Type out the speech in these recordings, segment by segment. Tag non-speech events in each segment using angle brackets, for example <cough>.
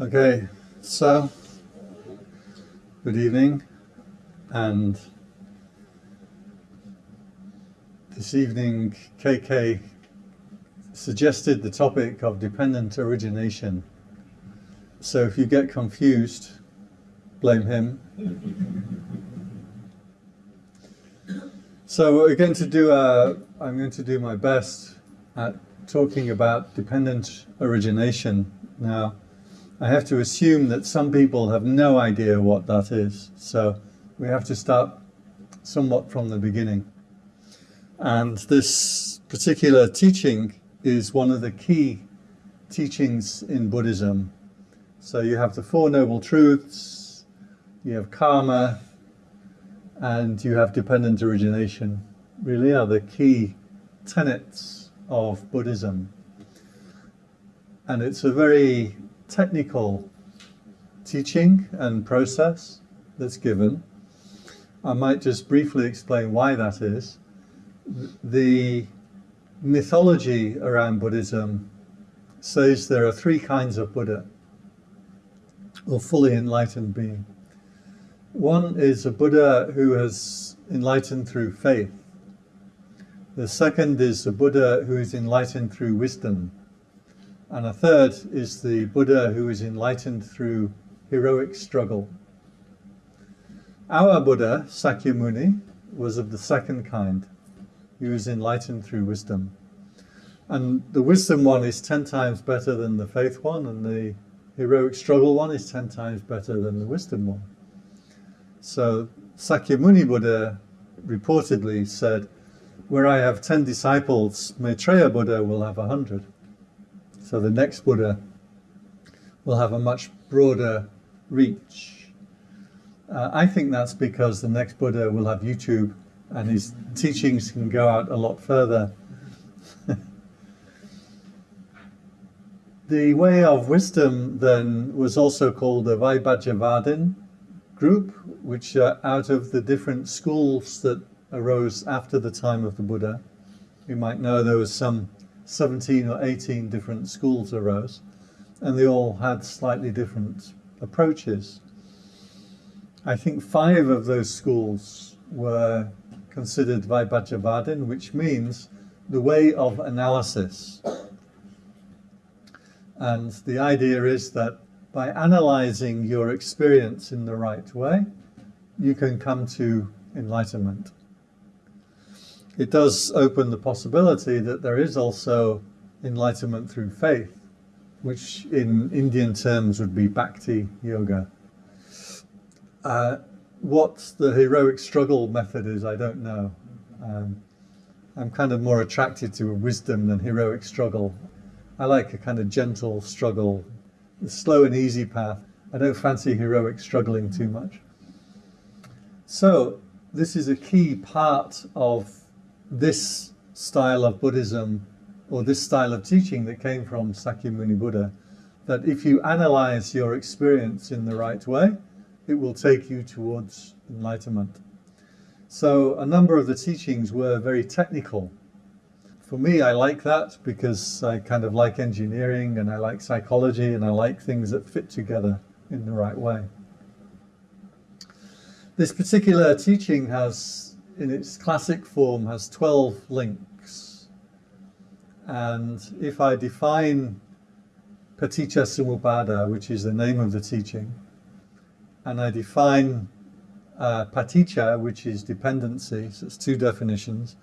Okay, so good evening, and this evening KK suggested the topic of dependent origination. So if you get confused, blame him. So we're going to do a, I'm going to do my best at talking about dependent origination now. I have to assume that some people have no idea what that is. So we have to start somewhat from the beginning. And this particular teaching is one of the key teachings in Buddhism. So you have the Four Noble Truths, you have karma, and you have dependent origination. Really are the key tenets of Buddhism. And it's a very technical teaching and process that's given. I might just briefly explain why that is. The mythology around Buddhism says there are three kinds of Buddha, or fully enlightened being. One is a Buddha who has enlightened through faith. The second is a Buddha who is enlightened through wisdom. And a third is the Buddha who is enlightened through heroic struggle. Our Buddha, Sakyamuni, was of the second kind. He was enlightened through wisdom. And the wisdom one is 10 times better than the faith one, and the heroic struggle one is 10 times better than the wisdom one. So Sakyamuni Buddha reportedly said, where I have 10 disciples, Maitreya Buddha will have 100. So the next Buddha will have a much broader reach. Uh, I think that's because the next Buddha will have YouTube and his teachings can go out a lot further. <laughs> the way of wisdom then was also called the Vaibhajavadin group, which out of the different schools that arose after the time of the Buddha. You might know there was some 17 or 18 different schools arose, and they all had slightly different approaches. I think five of those schools were considered Vaibhajavadin, which means the way of analysis. And the idea is that by analyzing your experience in the right way, you can come to enlightenment it does open the possibility that there is also enlightenment through faith, which in Indian terms would be bhakti yoga. Uh, what the heroic struggle method is, I don't know. Um, I'm kind of more attracted to wisdom than heroic struggle. I like a kind of gentle struggle, the slow and easy path. I don't fancy heroic struggling too much. So this is a key part of this style of Buddhism or this style of teaching that came from Sakyamuni Buddha, that if you analyze your experience in the right way, it will take you towards enlightenment. So a number of the teachings were very technical. For me, I like that because I kind of like engineering and I like psychology and I like things that fit together in the right way. This particular teaching has in its classic form has 12 links. And if I define Paticca which is the name of the teaching, and I define uh, Paticca, which is dependency, so it's two definitions,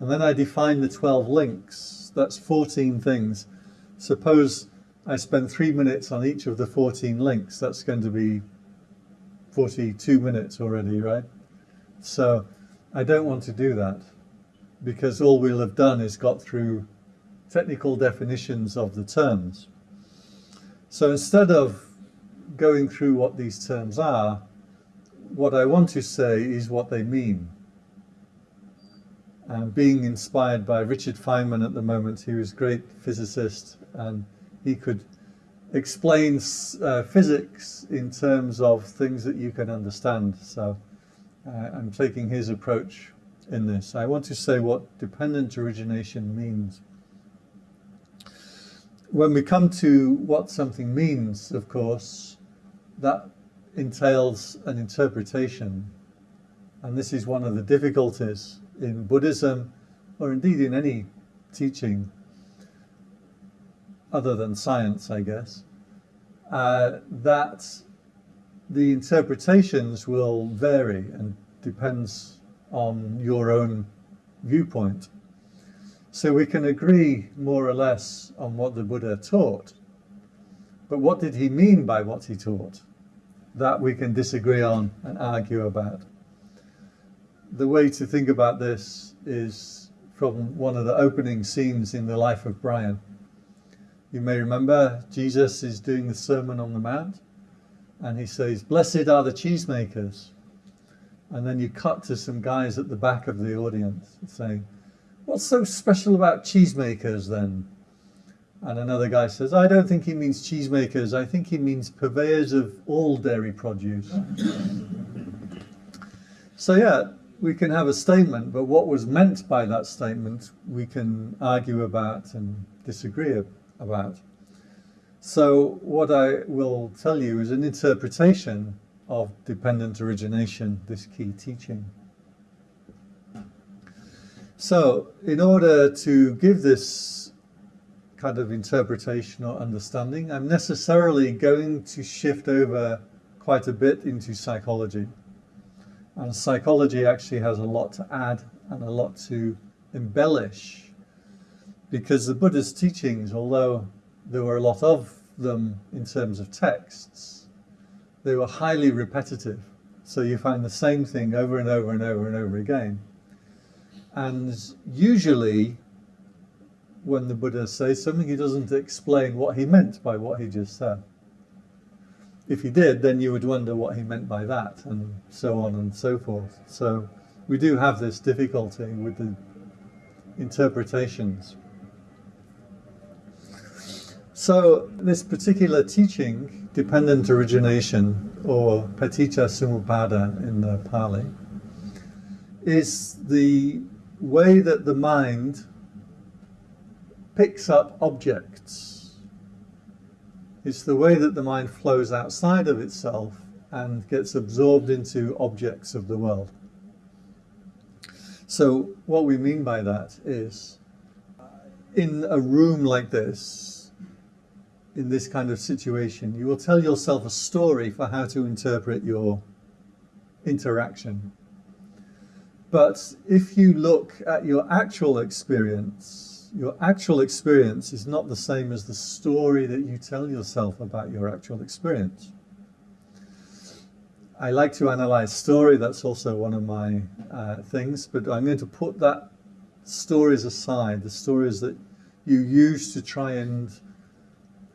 and then I define the 12 links, that's 14 things. Suppose I spend three minutes on each of the 14 links, that's going to be 42 minutes already, right? So I don't want to do that because all we'll have done is got through technical definitions of the terms. So instead of going through what these terms are, what I want to say is what they mean. And being inspired by Richard Feynman at the moment, he was a great physicist and he could explain uh, physics in terms of things that you can understand. So uh, I'm taking his approach in this. I want to say what dependent origination means. when we come to what something means, of course, that entails an interpretation. And this is one of the difficulties in Buddhism, or indeed in any teaching, other than science, I guess, uh, that the interpretations will vary and depends on your own viewpoint. So we can agree more or less on what the Buddha taught. But what did he mean by what he taught? That we can disagree on and argue about. The way to think about this is from one of the opening scenes in the life of Brian. You may remember Jesus is doing the Sermon on the Mount and he says, Blessed are the cheesemakers. And then you cut to some guys at the back of the audience saying, What's so special about cheesemakers then? And another guy says, I don't think he means cheesemakers. I think he means purveyors of all dairy produce. so, yeah, we can have a statement, but what was meant by that statement, we can argue about and disagree about. So, what I will tell you is an interpretation of dependent origination, this key teaching. So, in order to give this kind of interpretation or understanding, I'm necessarily going to shift over quite a bit into psychology. And psychology actually has a lot to add and a lot to embellish because the Buddha's teachings, although there were a lot of them in terms of texts, they were highly repetitive. So you find the same thing over and over and over and over again. And usually, when the Buddha says something, he doesn't explain what he meant by what he just said. If he did, then you would wonder what he meant by that, and so on and so forth. So we do have this difficulty with the interpretations. So this particular teaching, dependent origination, or paticca samuppada in the Pali, is the way that the mind picks up objects. It's the way that the mind flows outside of itself and gets absorbed into objects of the world. So what we mean by that is in a room like this, in this kind of situation, you will tell yourself a story for how to interpret your interaction but if you look at your actual experience, your actual experience is not the same as the story that you tell yourself about your actual experience. I like to analyze story, that's also one of my uh, things, but I'm going to put that stories aside, the stories that you use to try and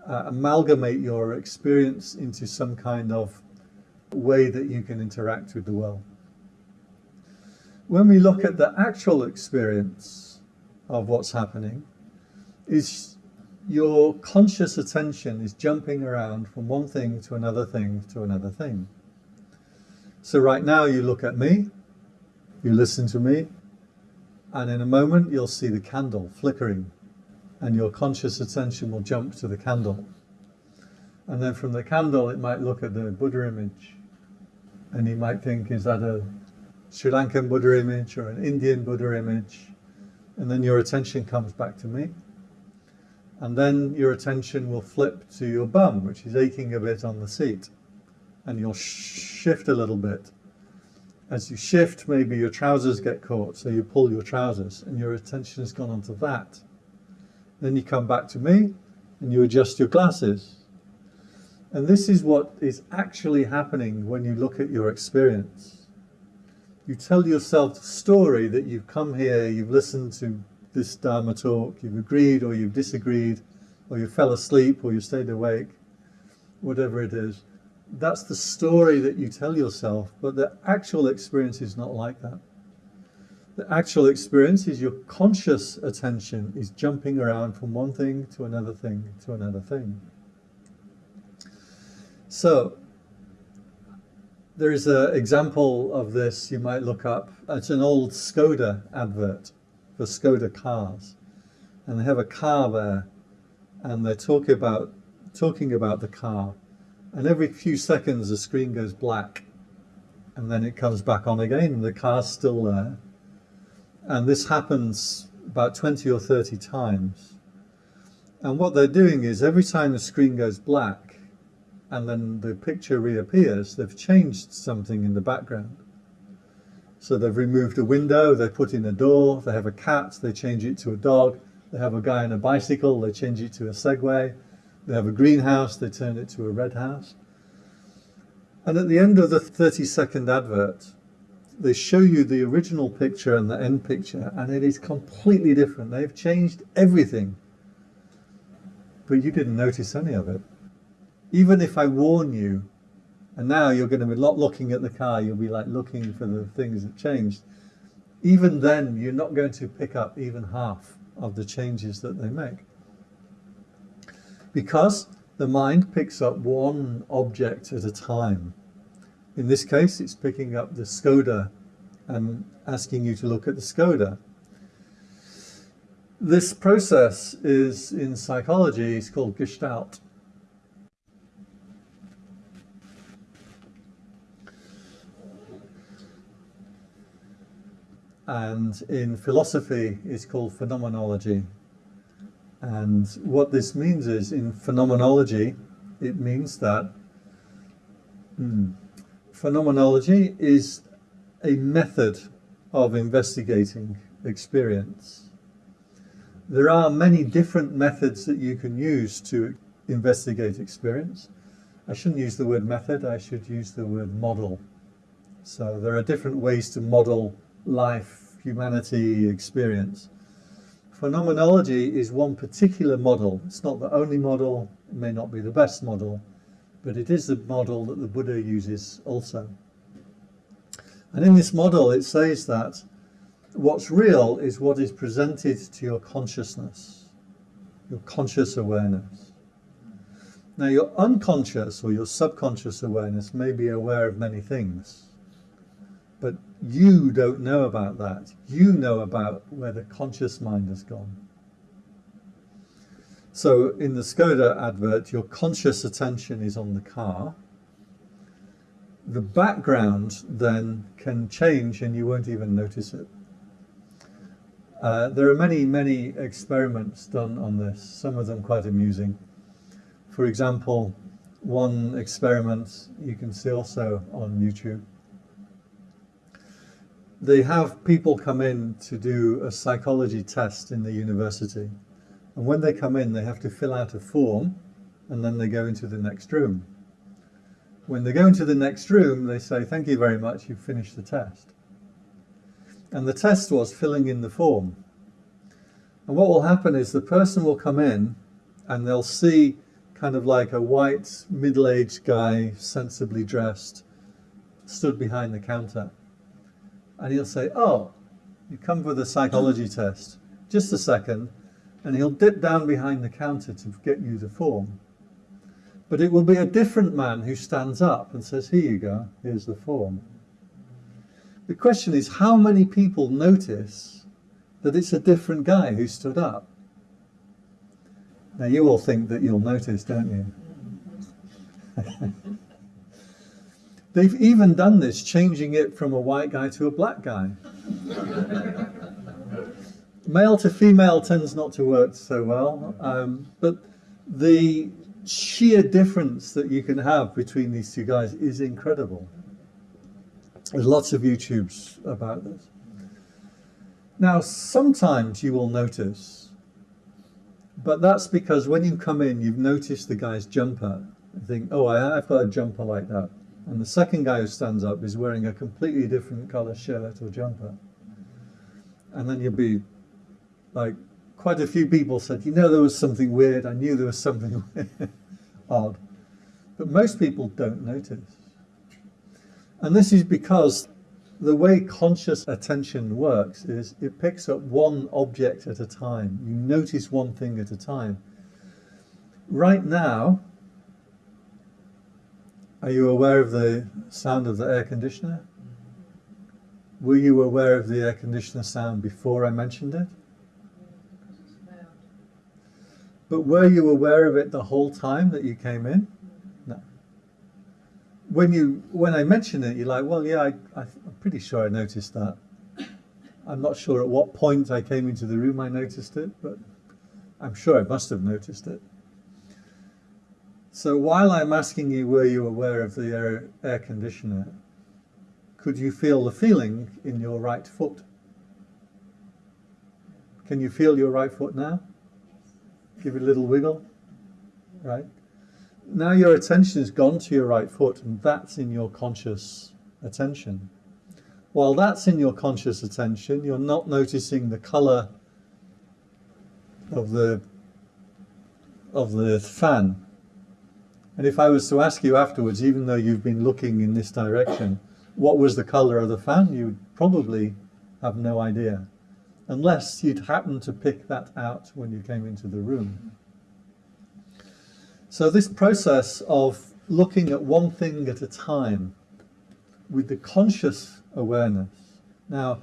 uh, amalgamate your experience into some kind of way that you can interact with the world when we look at the actual experience of what's happening, is your conscious attention is jumping around from one thing to another thing to another thing. So right now you look at me, you listen to me, and in a moment you'll see the candle flickering and your conscious attention will jump to the candle. And then from the candle it might look at the Buddha image and you might think, is that a Sri Lankan Buddha image or an Indian Buddha image, and then your attention comes back to me. And then your attention will flip to your bum, which is aching a bit on the seat. And you'll shift a little bit. As you shift, maybe your trousers get caught, so you pull your trousers, and your attention has gone onto that. Then you come back to me, and you adjust your glasses. And this is what is actually happening when you look at your experience you tell yourself the story that you've come here, you've listened to this Dharma talk, you've agreed or you've disagreed, or you fell asleep or you stayed awake, whatever it is. That's the story that you tell yourself, but the actual experience is not like that. The actual experience is your conscious attention is jumping around from one thing to another thing to another thing. So there is an example of this you might look up. It's an old Skoda advert for Skoda cars. And they have a car there and they're talking about talking about the car, and every few seconds the screen goes black, and then it comes back on again, and the car's still there. And this happens about 20 or 30 times. And what they're doing is every time the screen goes black and then the picture reappears, they've changed something in the background. So they've removed a window, they put in a door, they have a cat, they change it to a dog, they have a guy on a bicycle, they change it to a Segway, they have a greenhouse, they turn it to a red house. And at the end of the 30 second advert, they show you the original picture and the end picture, and it is completely different. They've changed everything. But you didn't notice any of it. Even if I warn you, and now you're going to be not looking at the car, you'll be like looking for the things that changed. Even then, you're not going to pick up even half of the changes that they make. Because the mind picks up one object at a time. In this case, it's picking up the Skoda and asking you to look at the Skoda. This process is in psychology, it's called Gestalt. And in philosophy, it's called phenomenology. And what this means is, in phenomenology, it means that hmm, phenomenology is a method of investigating experience. There are many different methods that you can use to investigate experience. I shouldn't use the word method, I should use the word model. So there are different ways to model life, humanity, experience. Phenomenology is one particular model. It's not the only model, it may not be the best model, but it is the model that the Buddha uses also. And in this model, it says that what's real is what is presented to your consciousness, your conscious awareness. Now, your unconscious or your subconscious awareness may be aware of many things, but you don't know about that. You know about where the conscious mind has gone. So in the Skoda advert, your conscious attention is on the car. The background then can change and you won't even notice it. Uh, there are many, many experiments done on this, some of them quite amusing. For example, one experiment you can see also on YouTube. They have people come in to do a psychology test in the university and when they come in, they have to fill out a form and then they go into the next room. When they go into the next room, they say, thank you very much, you've finished the test. And the test was filling in the form. And what will happen is the person will come in and they'll see kind of like a white, middle-aged guy, sensibly dressed, stood behind the counter. And he'll say, oh, you come for the psychology test. Just a second, and he'll dip down behind the counter to get you the form. But it will be a different man who stands up and says, here you go, here's the form. The question is, how many people notice that it's a different guy who stood up? Now you all think that you'll notice, don't you? <laughs> They've even done this, changing it from a white guy to a black guy <laughs> male to female tends not to work so well, um, but the sheer difference that you can have between these two guys is incredible. There's lots of YouTubes about this. Now, sometimes you will notice, but that's because when you come in, you've noticed the guy's jumper. You think, oh, I've got a jumper like that. And the second guy who stands up is wearing a completely different color shirt or jumper. And then you'll be like quite a few people said, you know, there was something weird. I knew there was something <laughs> odd. But most people don't notice. And this is because the way conscious attention works is it picks up one object at a time. You notice one thing at a time. Right now, are you aware of the sound of the air conditioner? Were you aware of the air conditioner sound before I mentioned it? But were you aware of it the whole time that you came in? No. When you when I mention it, you're like, well, yeah, I, I, I'm pretty sure I noticed that. I'm not sure at what point I came into the room I noticed it, but I'm sure I must have noticed it. So while I'm asking you, were you aware of the air, air conditioner, could you feel the feeling in your right foot? Can you feel your right foot now? Give it a little wiggle, right? Now your attention has gone to your right foot and that's in your conscious attention. While that's in your conscious attention, you're not noticing the color of the of the fan. And if I was to ask you afterwards, even though you've been looking in this direction, what was the color of the fan, you'd probably have no idea unless you'd happened to pick that out when you came into the room. So this process of looking at one thing at a time with the conscious awareness. Now,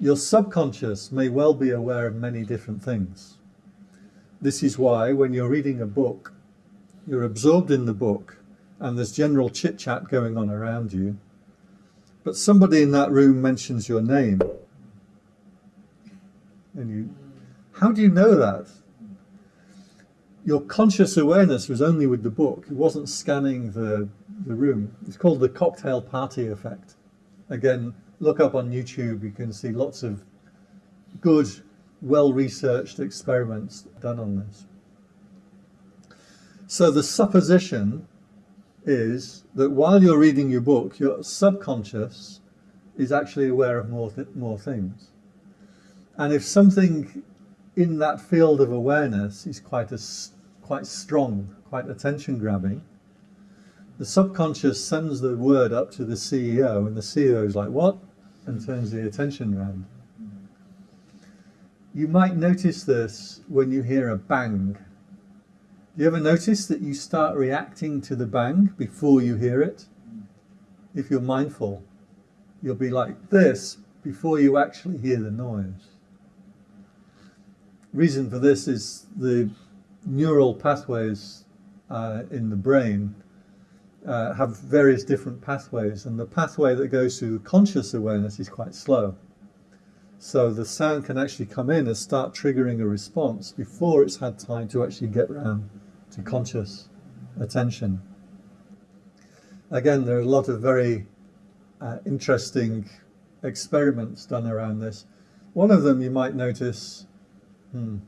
your subconscious may well be aware of many different things. This is why when you're reading a book, you're absorbed in the book and there's general chit-chat going on around you, but somebody in that room mentions your name and you, how do you know that? Your conscious awareness was only with the book. It wasn't scanning the, the room. It's called the cocktail party effect. Again, look up on YouTube. You can see lots of good, well-researched experiments done on this. So the supposition is that while you're reading your book, your subconscious is actually aware of more, th more things. And if something in that field of awareness is quite a, quite strong, quite attention grabbing, the subconscious sends the word up to the CEO and the CEO is like, what? And turns the attention around. You might notice this when you hear a bang. Do you ever notice that you start reacting to the bang before you hear it? If you're mindful, you'll be like this before you actually hear the noise reason for this is the neural pathways uh, in the brain uh, have various different pathways and the pathway that goes to conscious awareness is quite slow. So the sound can actually come in and start triggering a response before it's had time to actually get round to conscious attention. Again, there are a lot of very uh, interesting experiments done around this. One of them you might notice Hmm.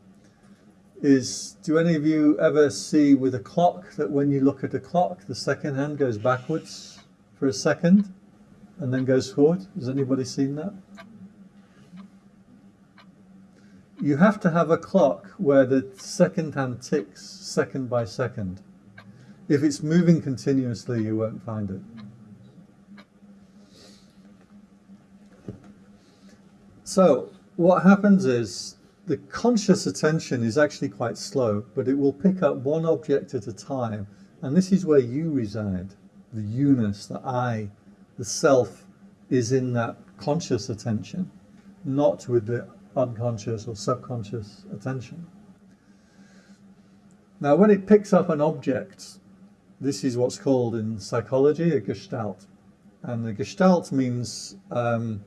Is, do any of you ever see with a clock that when you look at a clock, the second hand goes backwards for a second and then goes forward? Has anybody seen that? You have to have a clock where the second hand ticks second by second. If it's moving continuously, you won't find it. So what happens is the conscious attention is actually quite slow, but it will pick up one object at a time. And this is where you reside. The you-ness, the I, the self is in that conscious attention, not with the unconscious or subconscious attention. Now, when it picks up an object, this is what's called in psychology a gestalt. And the gestalt means um,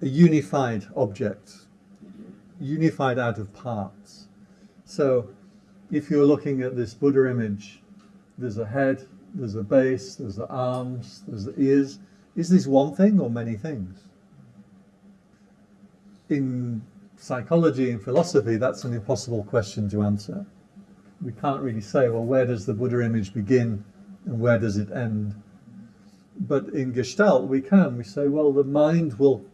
a unified object, unified out of parts. So if you're looking at this Buddha image, there's a head, there's a base, there's the arms, there's the ears. Is this one thing or many things? In psychology and philosophy, that's an impossible question to answer. We can't really say, well, where does the Buddha image begin and where does it end? But in Gestalt, we can. We say, well, the mind will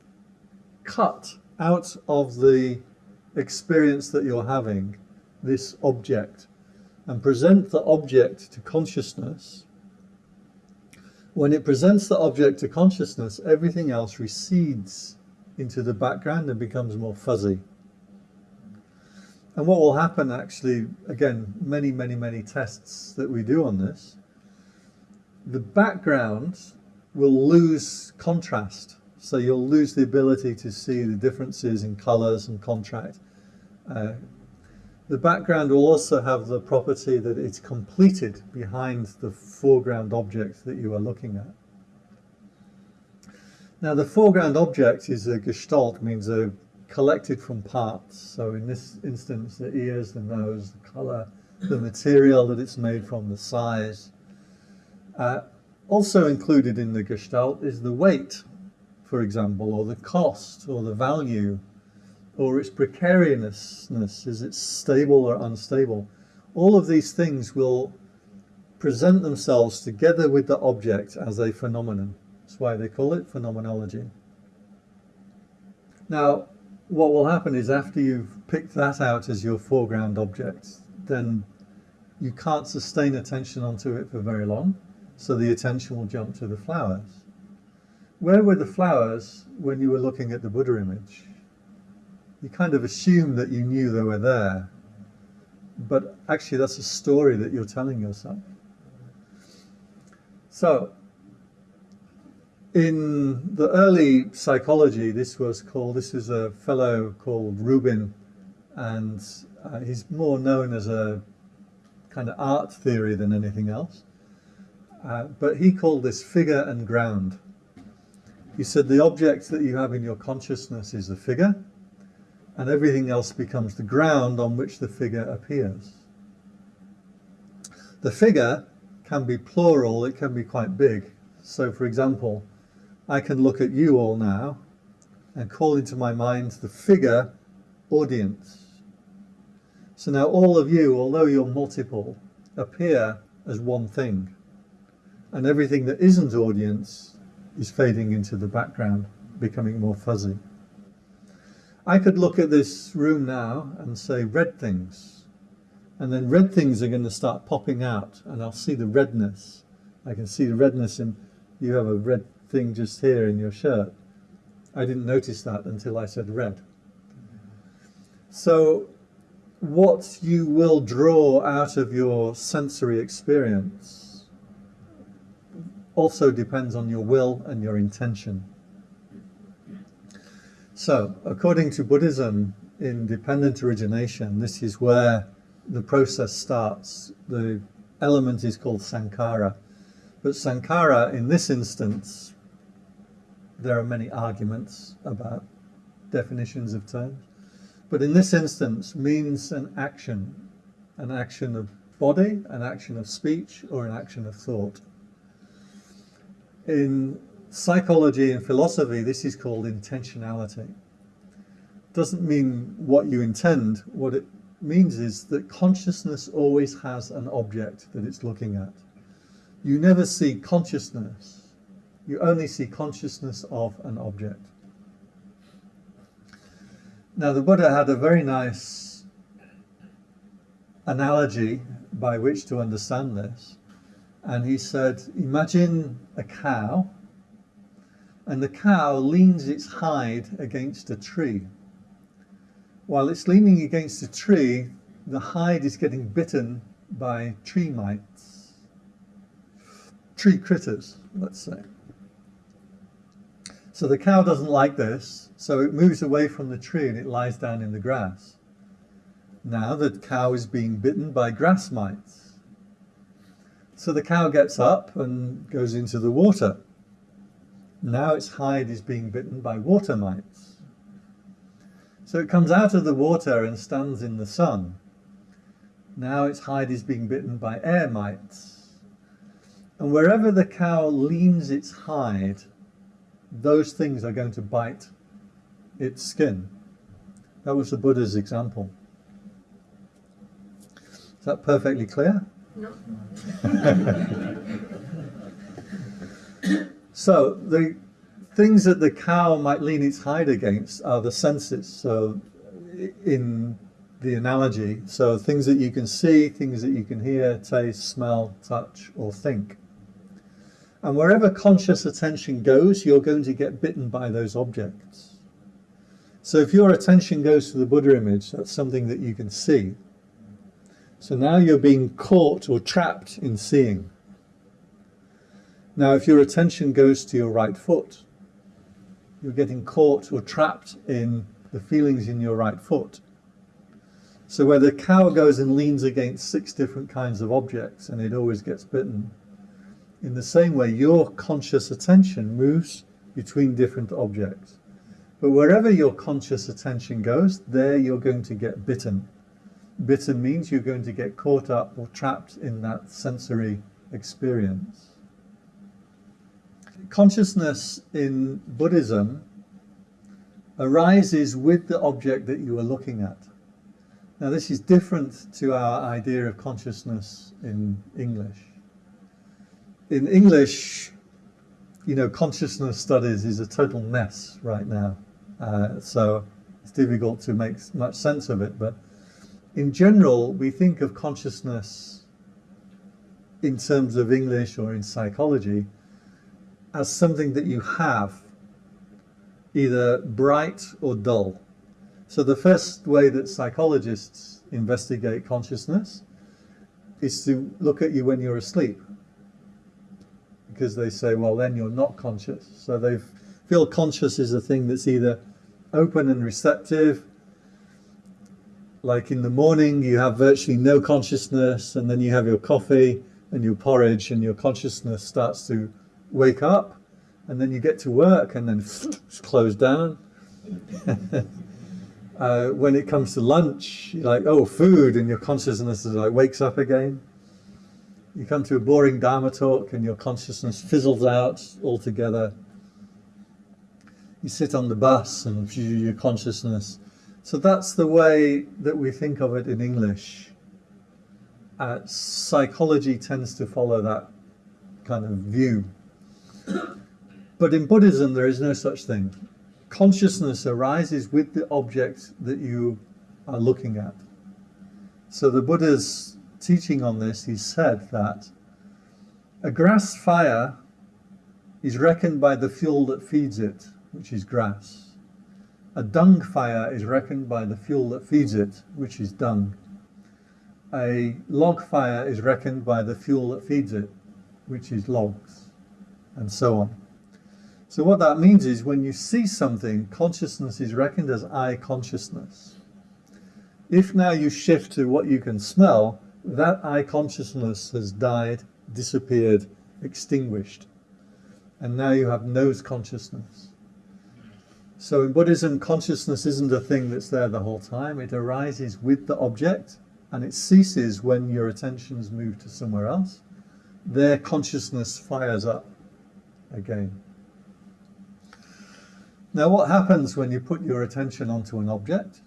cut out of the experience that you're having, this object, and present the object to consciousness, when it presents the object to consciousness, everything else recedes into the background and becomes more fuzzy. And what will happen actually, again, many, many, many tests that we do on this, the background will lose contrast. So you'll lose the ability to see the differences in colors and contrast. Uh, The background will also have the property that it's completed behind the foreground object that you are looking at. Now the foreground object is a gestalt, means a collected from parts. So in this instance, the ears, the nose, the color, the material that it's made from, the size. Uh, also included in the gestalt is the weight, for example, or the cost, or the value, or its precariousness, is it stable or unstable? All of these things will present themselves together with the object as a phenomenon. That's why they call it phenomenology. Now, what will happen is after you've picked that out as your foreground object, then you can't sustain attention onto it for very long, so the attention will jump to the flowers. Where were the flowers when you were looking at the Buddha image? You kind of assume that you knew they were there, but actually that's a story that you're telling yourself. So in the early psychology, this was called, this is a fellow called Rubin, and uh, he's more known as a kind of art theory than anything else. Uh, but he called this figure and ground. He said the object that you have in your consciousness is the figure, and everything else becomes the ground on which the figure appears. The figure can be plural, it can be quite big. So for example, I can look at you all now and call into my mind the figure audience. So now all of you, although you're multiple, appear as one thing. And everything that isn't audience is fading into the background, becoming more fuzzy. I could look at this room now and say red things. And then red things are going to start popping out and I'll see the redness. I can see the redness in, you have a red thing just here in your shirt. I didn't notice that until I said red. So what you will draw out of your sensory experience also depends on your will and your intention. So, according to Buddhism, in dependent origination, this is where the process starts. The element is called sankhara. But sankhara, in this instance, there are many arguments about definitions of terms. But in this instance, means an action, an action of body, an action of speech, or an action of thought. In psychology and philosophy, this is called intentionality. Doesn't mean what you intend. What it means is that consciousness always has an object that it's looking at. You never see consciousness you only see consciousness of an object. Now the Buddha had a very nice analogy by which to understand this. And he said, imagine a cow and the cow leans its hide against a tree. While it's leaning against a tree, the hide is getting bitten by tree mites, tree critters, let's say. So the cow doesn't like this, so it moves away from the tree and it lies down in the grass. Now the cow is being bitten by grass mites. So the cow gets up and goes into the water. Now its hide is being bitten by water mites. So it comes out of the water and stands in the sun. Now its hide is being bitten by air mites. And wherever the cow leans its hide, those things are going to bite its skin. That was the Buddha's example. Is that perfectly clear? No. <laughs> so the things that the cow might lean its hide against are the senses. So in the analogy, so things that you can see, things that you can hear, taste, smell, touch, or think. And wherever conscious attention goes, you're going to get bitten by those objects. So if your attention goes to the Buddha image, that's something that you can see. So now you're being caught or trapped in seeing. Now if your attention goes to your right foot, you're getting caught or trapped in the feelings in your right foot. So where the cow goes and leans against six different kinds of objects and it always gets bitten, in the same way your conscious attention moves between different objects. But wherever your conscious attention goes, there you're going to get bitten. Bitten means you're going to get caught up or trapped in that sensory experience. Consciousness in Buddhism arises with the object that you are looking at. Now this is different to our idea of consciousness in English. In English, you know, consciousness studies is a total mess right now. Uh, so it's difficult to make much sense of it. But in general, we think of consciousness in terms of English or in psychology as something that you have, either bright or dull. So the first way that psychologists investigate consciousness is to look at you when you're asleep. Because they say, well, then you're not conscious. So they feel conscious is a thing that's either open and receptive, like in the morning you have virtually no consciousness and then you have your coffee and your porridge and your consciousness starts to wake up and then you get to work and then it's closed down. <laughs> uh, when it comes to lunch, you're like, oh, food, and your consciousness is like wakes up again. You come to a boring Dharma talk and your consciousness fizzles out altogether. You sit on the bus and your consciousness. So that's the way that we think of it in English. Uh, psychology tends to follow that kind of view. But in Buddhism, there is no such thing. Consciousness arises with the object that you are looking at. So the Buddha's teaching on this, he said that a grass fire is reckoned by the fuel that feeds it, which is grass. A dung fire is reckoned by the fuel that feeds it, which is dung. A log fire is reckoned by the fuel that feeds it, which is logs, and so on. So what that means is when you see something, consciousness is reckoned as eye consciousness. If now you shift to what you can smell, that eye consciousness has died, disappeared, extinguished. And now you have nose consciousness. So in Buddhism, consciousness isn't a thing that's there the whole time. It arises with the object and it ceases when your attention's moved to somewhere else. There consciousness fires up again. Now what happens when you put your attention onto an object?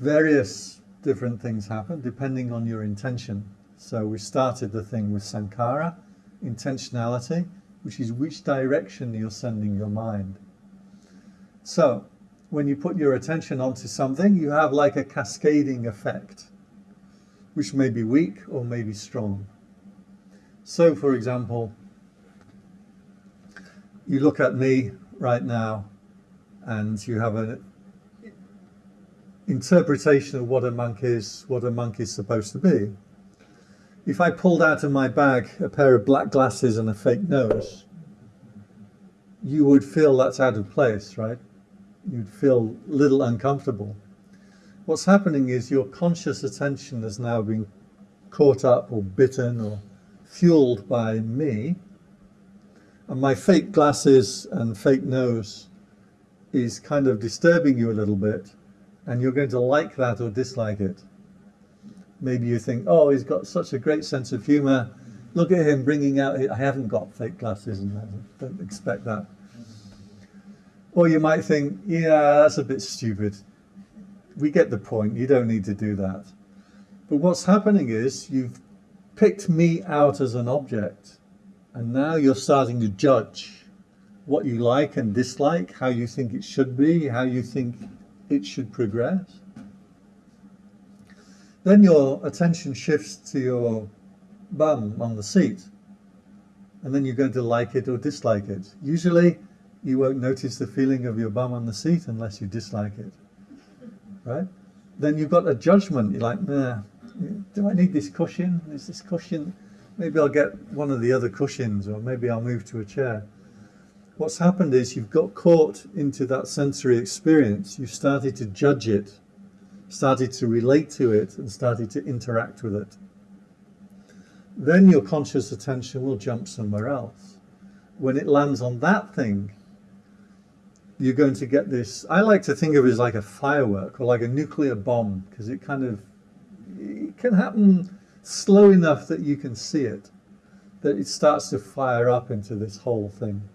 Various different things happen depending on your intention. So we started the thing with sankhara, intentionality, which is which direction you're sending your mind. So when you put your attention onto something, you have like a cascading effect, which may be weak or may be strong. So for example, you look at me right now and you have an interpretation of what a monk is, what a monk is supposed to be. If I pulled out of my bag a pair of black glasses and a fake nose, you would feel that's out of place, right? You'd feel a little uncomfortable. What's happening is your conscious attention has now been caught up or bitten or fueled by me, and my fake glasses and fake nose is kind of disturbing you a little bit and you're going to like that or dislike it. Maybe you think, oh, he's got such a great sense of humor. Look at him bringing out, I haven't got fake glasses and I don't expect that. Or you might think, yeah, that's a bit stupid. We get the point, you don't need to do that. But what's happening is you've picked me out as an object and now you're starting to judge what you like and dislike, how you think it should be, how you think it should progress. Then your attention shifts to your bum on the seat. And then you're going to like it or dislike it. Usually you won't notice the feeling of your bum on the seat unless you dislike it. Right? Then you've got a judgment. You're like, nah, do I need this cushion? Is this cushion maybe I'll get one of the other cushions or maybe I'll move to a chair. What's happened is you've got caught into that sensory experience. You've started to judge it started to relate to it and started to interact with it. Then your conscious attention will jump somewhere else. When it lands on that thing, you're going to get this. I like to think of it as like a firework or like a nuclear bomb because it kind of it can happen slow enough that you can see it, that it starts to fire up into this whole thing.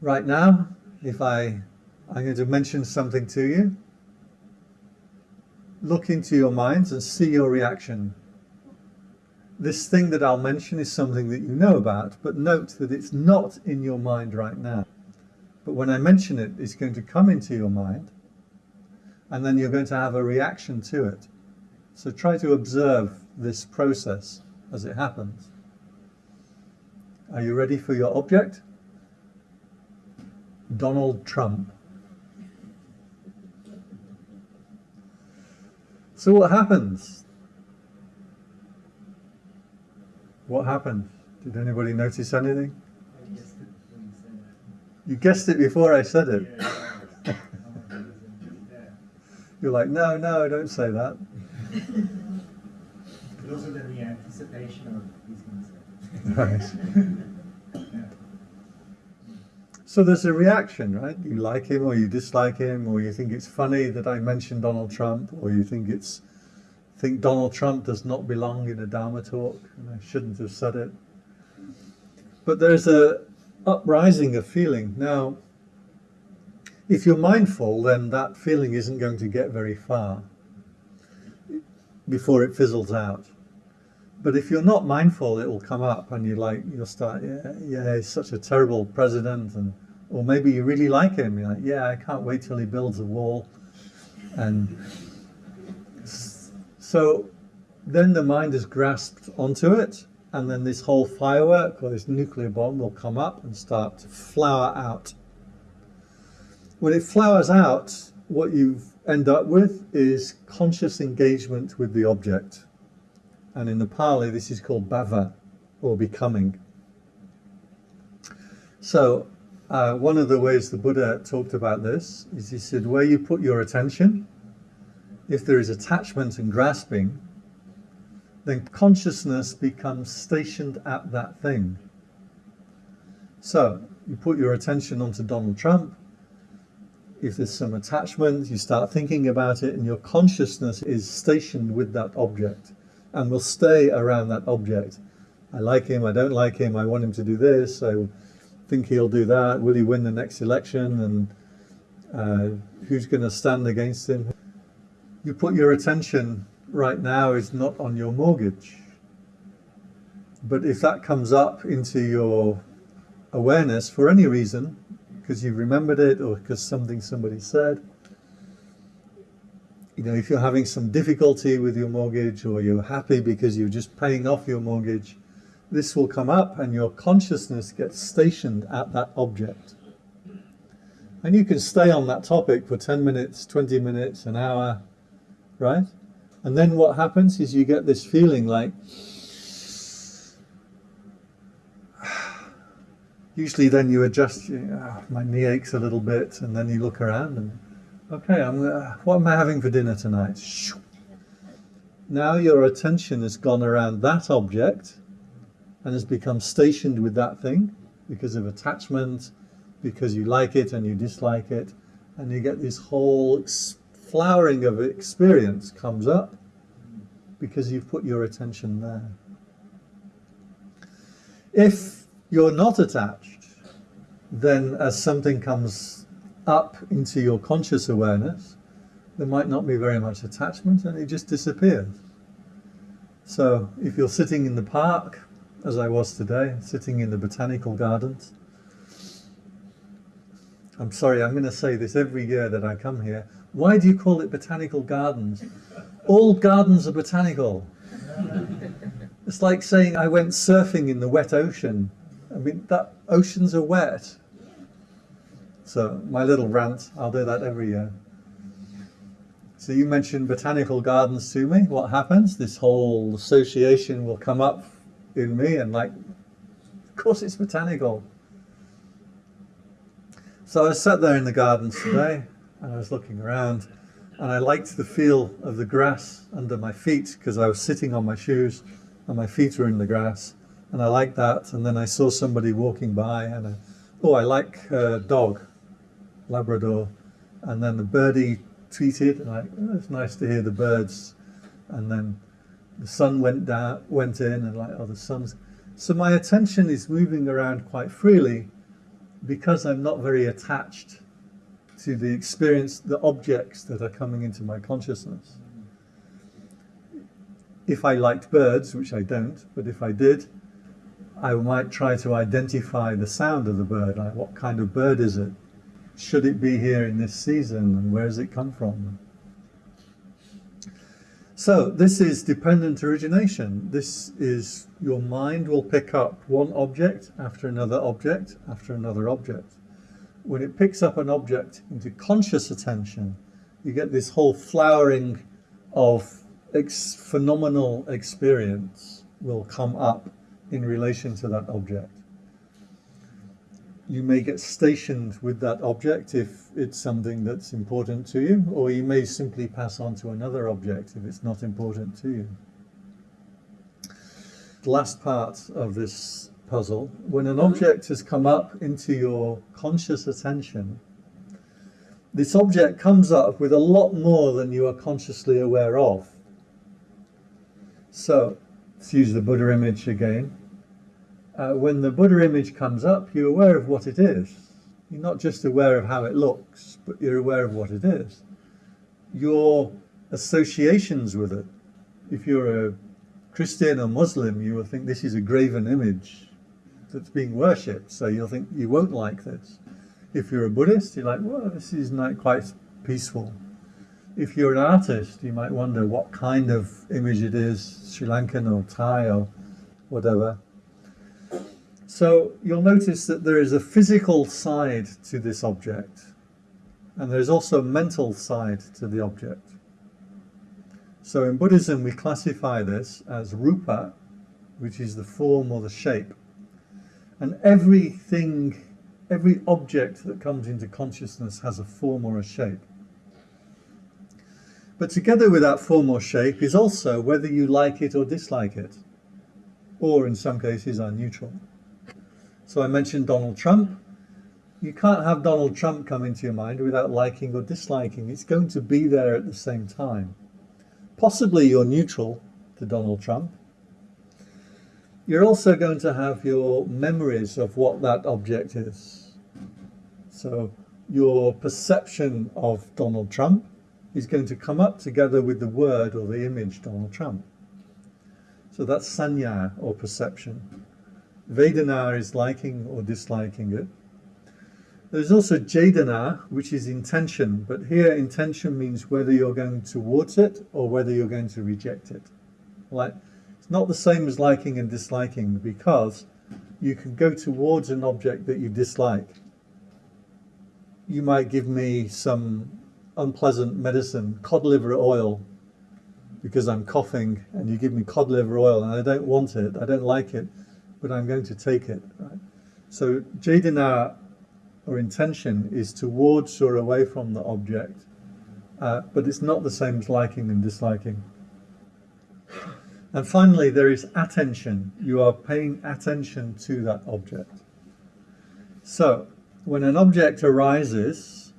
Right now, if I, I'm going to mention something to you, look into your minds and see your reaction. This thing that I'll mention is something that you know about, but note that it's not in your mind right now. But when I mention it, it's going to come into your mind, and then you're going to have a reaction to it. So try to observe this process as it happens. Are you ready for your object? Donald Trump. So what happens? What happened? Did anybody notice anything? You guessed it before I said it. <laughs> You're like, no, no, don't say that. But also the, the anticipation of to say. <laughs> So there's a reaction, right? You like him or you dislike him, or you think it's funny that I mentioned Donald Trump, or you think it's think Donald Trump does not belong in a Dharma talk, and I shouldn't have said it. But there's a uprising of feeling. Now, if you're mindful, then that feeling isn't going to get very far before it fizzles out. But if you're not mindful, it will come up and you like you'll start, yeah, yeah, he's such a terrible president, and or maybe you really like him. You're like, yeah, I can't wait till he builds a wall, and so then the mind is grasped onto it, and then this whole firework or this nuclear bomb will come up and start to flower out. When it flowers out, what you end up with is conscious engagement with the object. And in the Pali, this is called bhava, or becoming. So, uh, one of the ways the Buddha talked about this is he said, where you put your attention, if there is attachment and grasping, then consciousness becomes stationed at that thing. So, you put your attention onto Donald Trump, if there's some attachment, you start thinking about it, and your consciousness is stationed with that object and will stay around that object. I like him, I don't like him, I want him to do this, I think he'll do that, will he win the next election, and uh, who's going to stand against him? You put your attention right now is not on your mortgage. But if that comes up into your awareness for any reason, because you remembered it or because something somebody said, you know, if you're having some difficulty with your mortgage or you're happy because you're just paying off your mortgage, this will come up and your consciousness gets stationed at that object. And you can stay on that topic for 10 minutes, 20 minutes, an hour, right? And then what happens is you get this feeling like, usually then you adjust, you oh, ah, my knee aches a little bit, and then you look around and Okay, I'm gonna, what am I having for dinner tonight? Now your attention has gone around that object and has become stationed with that thing because of attachment, because you like it and you dislike it, and you get this whole flowering of experience comes up because you've put your attention there. If you're not attached, then as something comes up into your conscious awareness, there might not be very much attachment and it just disappears. So if you're sitting in the park, as I was today, sitting in the botanical gardens, I'm sorry, I'm going to say this every year that I come here. Why do you call it botanical gardens? All gardens are botanical. It's like saying I went surfing in the wet ocean. I mean, that oceans are wet. So my little rant, I'll do that every year. So you mentioned botanical gardens to me. What happens? This whole association will come up in me and like, of course it's botanical. So I sat there in the gardens today and I was looking around and I liked the feel of the grass under my feet because I was sitting on my shoes and my feet were in the grass, and I liked that. And then I saw somebody walking by, and I, oh, I like uh, dog, Labrador, and then the birdie tweeted, and I, oh, it's nice to hear the birds, and then the sun went down, went in, and like, oh, the sun's. So my attention is moving around quite freely because I'm not very attached to the experience, the objects that are coming into my consciousness. If I liked birds, which I don't, but if I did, I might try to identify the sound of the bird. Like, what kind of bird is it? Should it be here in this season? And where does it come from? So this is dependent origination. This is your mind will pick up one object after another object after another object. When it picks up an object into conscious attention, you get this whole flowering of ex phenomenal experience will come up in relation to that object you may get stationed with that object if it's something that's important to you, or you may simply pass on to another object if it's not important to you. The last part of this puzzle, when an object has come up into your conscious attention, this object comes up with a lot more than you are consciously aware of. So, let's use the Buddha image again uh, when the Buddha image comes up, you're aware of what it is. You're not just aware of how it looks, but you're aware of what it is. Your associations with it. If you're a Christian or Muslim, you will think this is a graven image that's being worshipped, so you'll think you won't like this. If you're a Buddhist, you're like, well, this is not quite peaceful. If you're an artist, you might wonder what kind of image it is, Sri Lankan or Thai or whatever. So you'll notice that there is a physical side to this object and there's also a mental side to the object. So in Buddhism we classify this as rupa, which is the form or the shape. And everything, every object that comes into consciousness has a form or a shape. But together with that form or shape is also whether you like it or dislike it, or in some cases are neutral. So I mentioned Donald Trump. You can't have Donald Trump come into your mind without liking or disliking. It's going to be there at the same time. Possibly you're neutral to Donald Trump. You're also going to have your memories of what that object is. So your perception of Donald Trump is going to come up together with the word or the image Donald Trump. So that's sanya or perception. Vedana is liking or disliking it. There's also Cetana, which is intention, but here intention means whether you're going towards it or whether you're going to reject it. Like, it's not the same as liking and disliking because you can go towards an object that you dislike. You might give me some unpleasant medicine, cod liver oil, because I'm coughing, and you give me cod liver oil and I don't want it, I don't like it, but I'm going to take it. Right? So cetana or intention is towards or away from the object, uh, but it's not the same as liking and disliking. And finally, there is attention. You are paying attention to that object. So, when an object arises,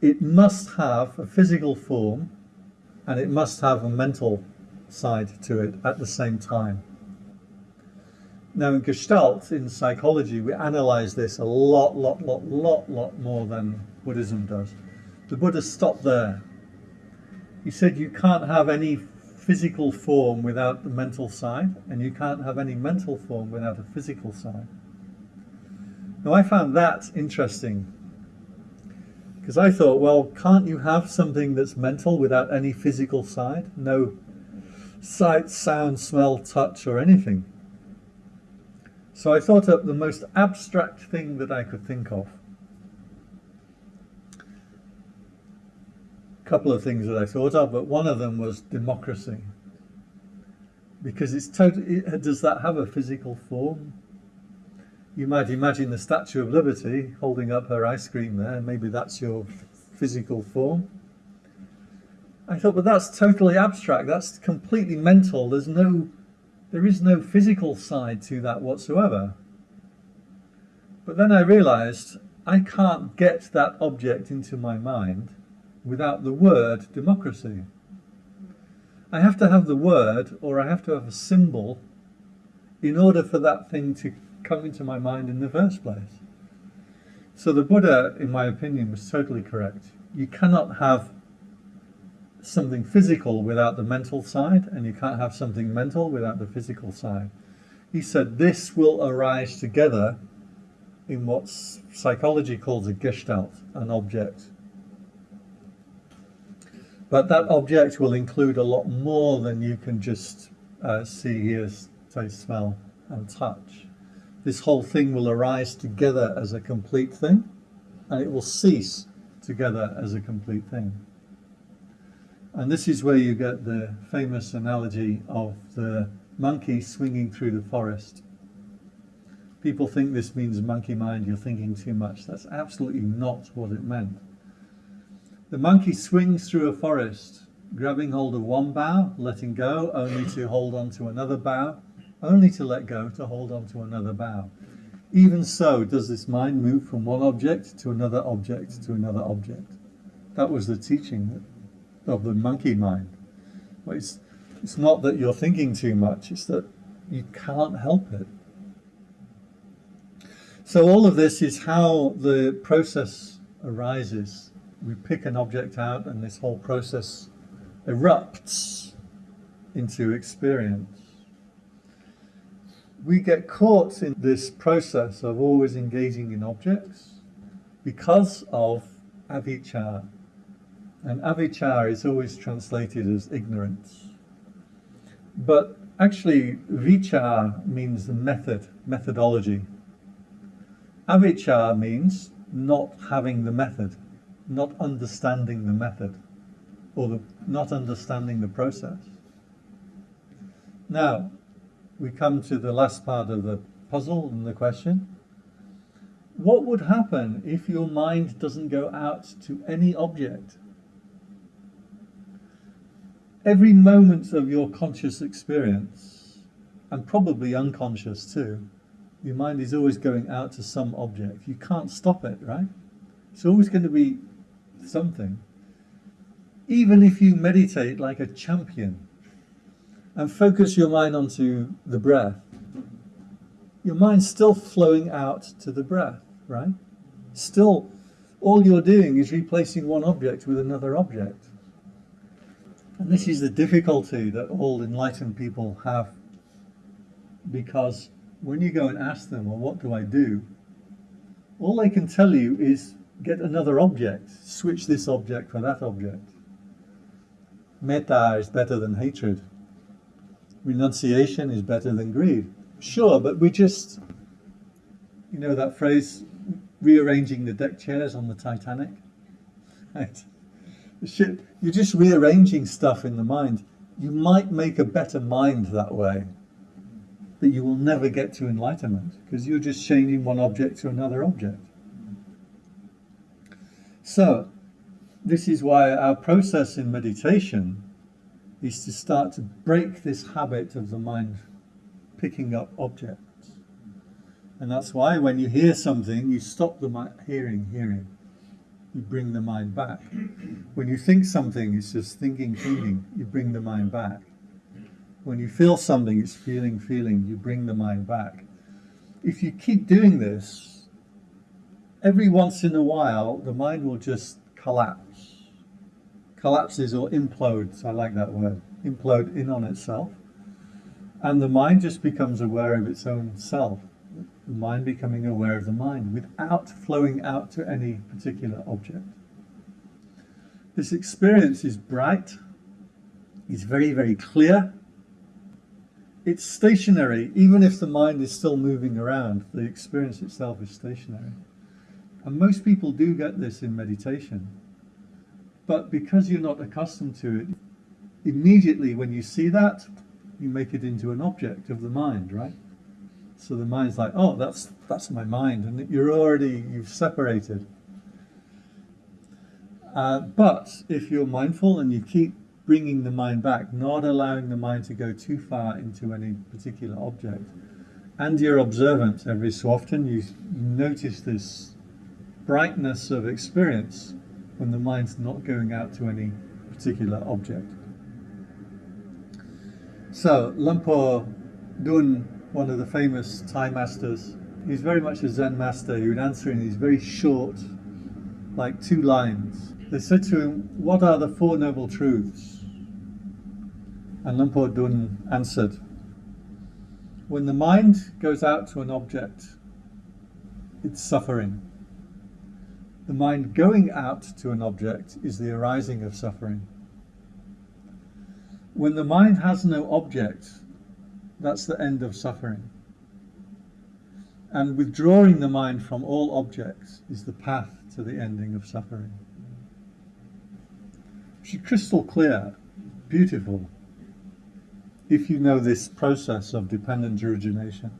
it must have a physical form and it must have a mental side to it at the same time. Now in Gestalt, in psychology, we analyze this a lot, lot, lot, lot, lot more than Buddhism does. The Buddha stopped there. He said you can't have any physical form without the mental side, and you can't have any mental form without a physical side. Now I found that interesting because I thought, well, can't you have something that's mental without any physical side? No sight, sound, smell, touch, or anything. So I thought up the most abstract thing that I could think of. A couple of things that I thought of, but one of them was democracy. Because it's totally, uh, does that have a physical form? You might imagine the Statue of Liberty holding up her ice cream there, maybe that's your physical form. I thought, but that's totally abstract. That's completely mental. There's no, there is no physical side to that whatsoever. But then I realized I can't get that object into my mind without the word democracy. I have to have the word or I have to have a symbol in order for that thing to come into my mind in the first place. So the Buddha, in my opinion, was totally correct. You cannot have something physical without the mental side, and you can't have something mental without the physical side. He said this will arise together in what psychology calls a gestalt, an object. But that object will include a lot more than you can just uh, see, hear, taste, smell, and touch. This whole thing will arise together as a complete thing, and it will cease together as a complete thing. And this is where you get the famous analogy of the monkey swinging through the forest. People think this means monkey mind, you're thinking too much. That's absolutely not what it meant. The monkey swings through a forest, grabbing hold of one bough, letting go, only to hold on to another bough, only to let go, to hold on to another bough. Even so, does this mind move from one object to another object to another object. That was the teaching of the monkey mind. Well, it's, it's not that you're thinking too much, it's that you can't help it. So all of this is how the process arises. We pick an object out and this whole process erupts into experience. We get caught in this process of always engaging in objects because of avijja, and avijja is always translated as ignorance. But actually, vijja means the method, methodology. Avijja means not having the method, not understanding the method, or the, not understanding the process. Now, we come to the last part of the puzzle and the question. What would happen if your mind doesn't go out to any object every moment of your conscious experience, and probably unconscious too, your mind is always going out to some object. You can't stop it, right? It's always going to be something. Even if you meditate like a champion and focus your mind onto the breath, your mind's still flowing out to the breath, right? Still, all you're doing is replacing one object with another object. And this is the difficulty that all enlightened people have because when you go and ask them, well, what do I do? All they can tell you is get another object, switch this object for that object. Metta is better than hatred. Renunciation is better than greed. Sure, but we just, you know that phrase, rearranging the deck chairs on the Titanic? <laughs> Right? Shit, you're just rearranging stuff in the mind. You might make a better mind that way, but you will never get to enlightenment because you're just changing one object to another object. So, this is why our process in meditation is to start to break this habit of the mind picking up objects. And that's why when you hear something, you stop the hearing, hearing you bring the mind back. When you think something, it's just thinking, feeling, you bring the mind back. When you feel something, it's feeling, feeling, you bring the mind back. If you keep doing this, every once in a while, the mind will just collapse. Collapses or implodes, I like that word, implode in on itself. And the mind just becomes aware of its own self the mind becoming aware of the mind without flowing out to any particular object. This experience is bright, it's very, very clear. It's stationary, even if the mind is still moving around, the experience itself is stationary. And most people do get this in meditation. But because you're not accustomed to it, immediately when you see that, you make it into an object of the mind, right? So the mind's like, oh, that's that's my mind, and you're already you've separated. Uh, but if you're mindful and you keep bringing the mind back, not allowing the mind to go too far into any particular object, and you're observant every so often, you notice this brightness of experience when the mind's not going out to any particular object. So, Lumpur Dun, one of the famous Thai masters, he's very much a Zen master. He would answer in these very short, like two lines. They said to him, What are the Four Noble Truths? And Lumpur Dun answered, When the mind goes out to an object, it's suffering. The mind going out to an object is the arising of suffering. When the mind has no object, that's the end of suffering. And withdrawing the mind from all objects is the path to the ending of suffering. She's crystal clear, beautiful, if you know this process of dependent origination.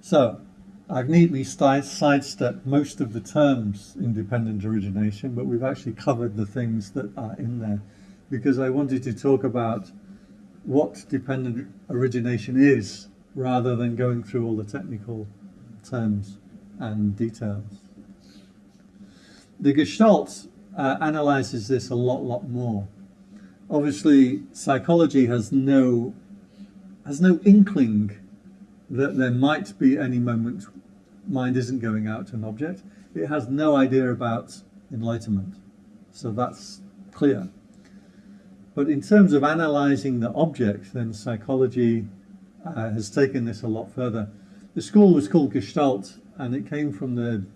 So, I've neatly sidestepped most of the terms in dependent origination, but we've actually covered the things that are in there because I wanted to talk about what dependent origination is rather than going through all the technical terms and details. The Gestalt uh, analyzes this a lot, lot more. Obviously, psychology has no has no inkling that there might be any moment mind isn't going out to an object. It has no idea about enlightenment. So that's clear. But in terms of analyzing the object, then psychology uh, has taken this a lot further. The school was called Gestalt, and it came from the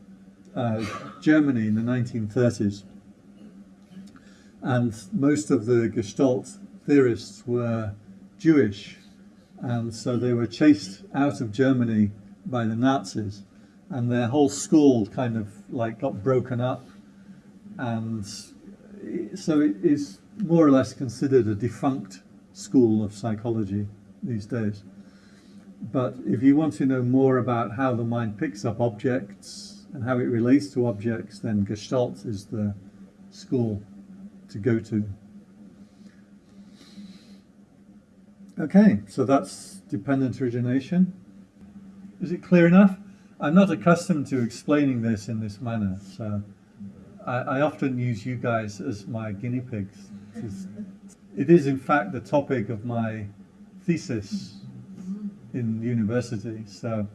uh, Germany in the 1930s. And most of the Gestalt theorists were Jewish, and so they were chased out of Germany by the Nazis, and their whole school kind of like got broken up, and so it is more or less considered a defunct school of psychology these days. But if you want to know more about how the mind picks up objects and how it relates to objects, then Gestalt is the school to go to. Okay, so that's dependent origination. Is it clear enough? I'm not accustomed to explaining this in this manner, so I, I often use you guys as my guinea pigs. It is, in fact, the topic of my thesis in university. So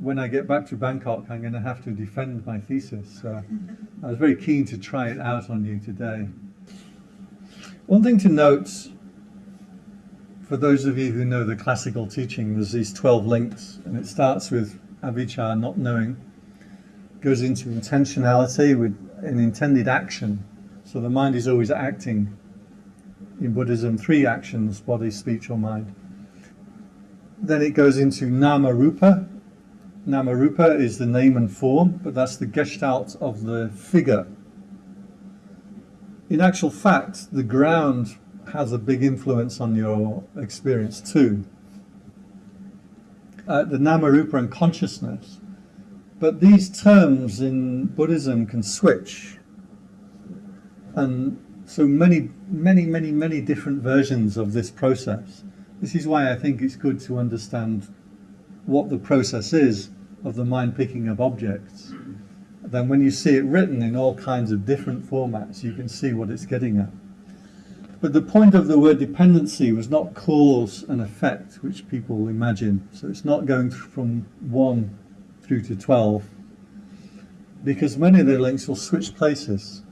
when I get back to Bangkok, I'm going to have to defend my thesis. So I was very keen to try it out on you today. One thing to note, for those of you who know the classical teaching, there's these 12 links, and it starts with avijja, not knowing, goes into intentionality with an intended action. So the mind is always acting. In Buddhism, three actions body, speech, or mind. Then it goes into nama rupa. Nama rupa is the name and form, but that's the gestalt of the figure. In actual fact, the ground has a big influence on your experience too. Uh, the nama rupa and consciousness. But these terms in Buddhism can switch. And so many, many, many, many different versions of this process. This is why I think it's good to understand what the process is of the mind picking up objects. Then when you see it written in all kinds of different formats, you can see what it's getting at. But the point of the word dependency was not cause and effect, which people imagine. So it's not going from 1 through to 12, because many of the links will switch places.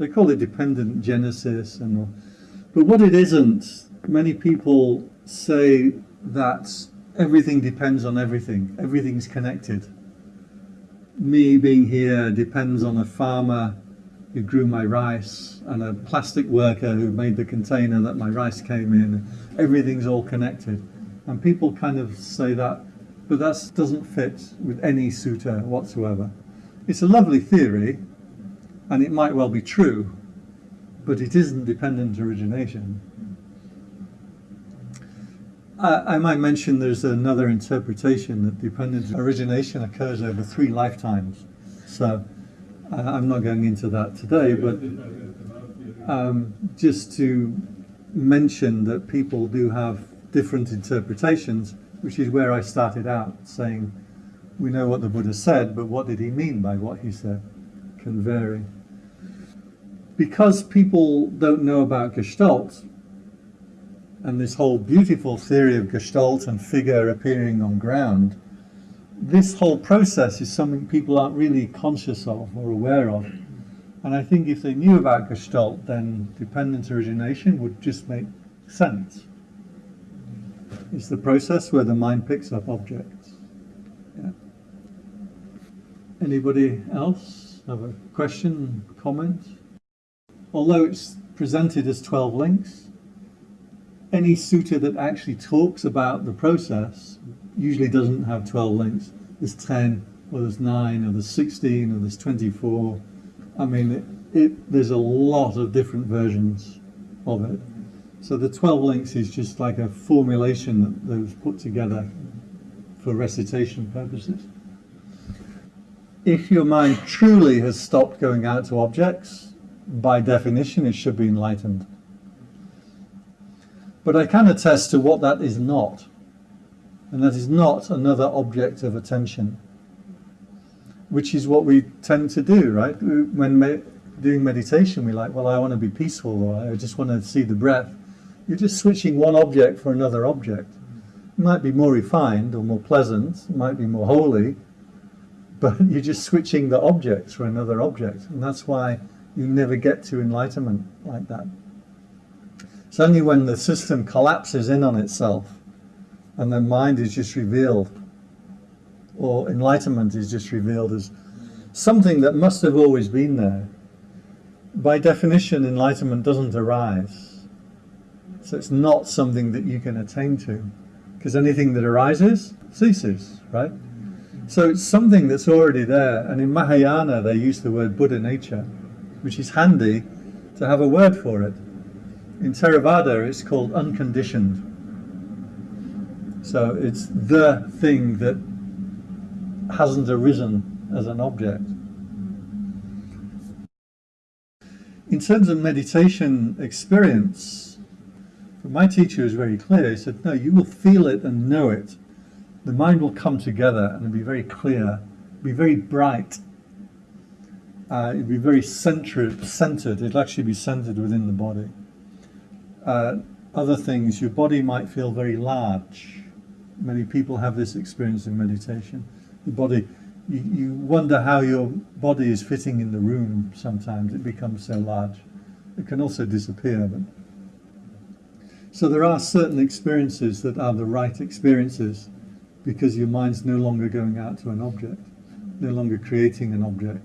They call it dependent genesis, and but what it isn't many people say that everything depends on everything, everything's connected. Me being here depends on a farmer who grew my rice and a plastic worker who made the container that my rice came in. Everything's all connected. And people kind of say that, but that doesn't fit with any sutta whatsoever. It's a lovely theory, and it might well be true, but it isn't dependent origination. I, I might mention there's another interpretation that dependent origination occurs over three lifetimes. So Uh, I'm not going into that today, but um, just to mention that people do have different interpretations, which is where I started out saying we know what the Buddha said, but what did he mean by what he said can vary. Because people don't know about Gestalt and this whole beautiful theory of Gestalt and figure appearing on ground, this whole process is something people aren't really conscious of or aware of. And I think if they knew about Gestalt, then dependent origination would just make sense. It's the process where the mind picks up objects. Yeah. Anybody else have a question, comment? Although it's presented as 12 links, any sutta that actually talks about the process usually doesn't have 12 links. There's 10, or there's 9, or there's 16, or there's 24. I mean, it, it, there's a lot of different versions of it. So the 12 links is just like a formulation that, that was put together for recitation purposes. If your mind truly has stopped going out to objects, by definition it should be enlightened. But I can attest to what that is not. And that is not another object of attention. Which is what we tend to do, right? When me doing meditation, we're like, well, I want to be peaceful, or I just want to see the breath. You're just switching one object for another object. It might be more refined or more pleasant, it might be more holy, but <laughs> you're just switching the objects for another object. And that's why you never get to enlightenment like that. It's only when the system collapses in on itself and the mind is just revealed, or enlightenment is just revealed as something that must have always been there. By definition, enlightenment doesn't arise. So it's not something that you can attain to, because anything that arises ceases, right? So it's something that's already there. And in Mahayana, they use the word Buddha nature, which is handy to have a word for it. In Theravada, it's called unconditioned. So it's the thing that hasn't arisen as an object. In terms of meditation experience, my teacher was very clear. He said, no, you will feel it and know it. The mind will come together and be very clear, be very bright. Uh, it'd be very centered, centered. It'll actually be centered within the body. Uh, other things, your body might feel very large. Many people have this experience in meditation. The body, you, you wonder how your body is fitting in the room sometimes. It becomes so large. It can also disappear. But... So there are certain experiences that are the right experiences because your mind's no longer going out to an object, no longer creating an object.